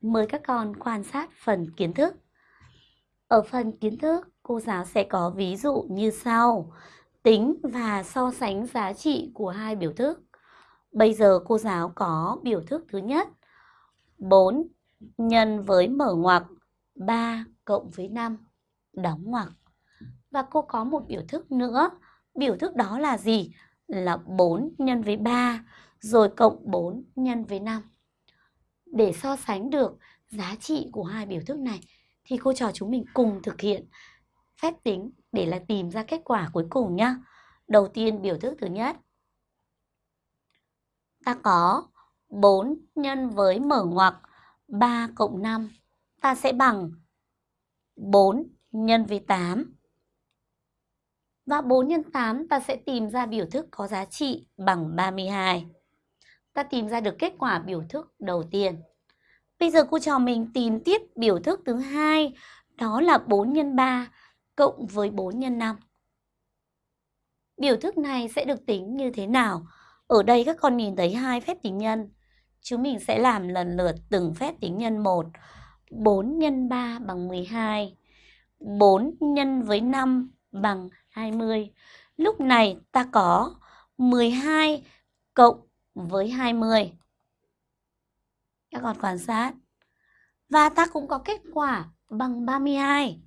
Mời các con quan sát phần kiến thức. Ở phần kiến thức, cô giáo sẽ có ví dụ như sau. Tính và so sánh giá trị của hai biểu thức. Bây giờ cô giáo có biểu thức thứ nhất. 4 nhân với mở ngoặc 3 cộng với 5 đóng ngoặc. Và cô có một biểu thức nữa. Biểu thức đó là gì? Là 4 nhân với 3 rồi cộng 4 nhân với 5. Để so sánh được giá trị của hai biểu thức này thì cô trò chúng mình cùng thực hiện phép tính để là tìm ra kết quả cuối cùng nhá. Đầu tiên biểu thức thứ nhất. Ta có 4 nhân với mở ngoặc 3 cộng 5. Ta sẽ bằng 4 nhân với 8. Và 4 x 8 ta sẽ tìm ra biểu thức có giá trị bằng 32. Ta tìm ra được kết quả biểu thức đầu tiên. Bây giờ cô trò mình tìm tiếp biểu thức thứ hai, đó là 4 x 3 cộng với 4 x 5. Biểu thức này sẽ được tính như thế nào? Ở đây các con nhìn thấy hai phép tính nhân. Chúng mình sẽ làm lần lượt từng phép tính nhân một. 4 x 3 bằng 12. 4 nhân với 5 bằng 20. Lúc này ta có 12 cộng với 20. Các con quan sát. Và ta cũng có kết quả bằng 32.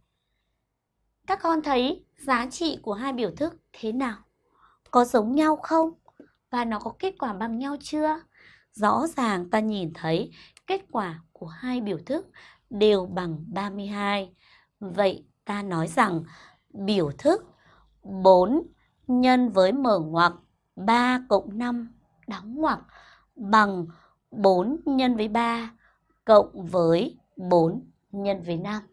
Các con thấy giá trị của hai biểu thức thế nào? Có giống nhau không? Và nó có kết quả bằng nhau chưa? Rõ ràng ta nhìn thấy kết quả của hai biểu thức đều bằng 32. Vậy ta nói rằng biểu thức 4 nhân với mở ngoặc 3 cộng 5 đóng ngoặc bằng 4 nhân với 3 cộng với 4 nhân với 5.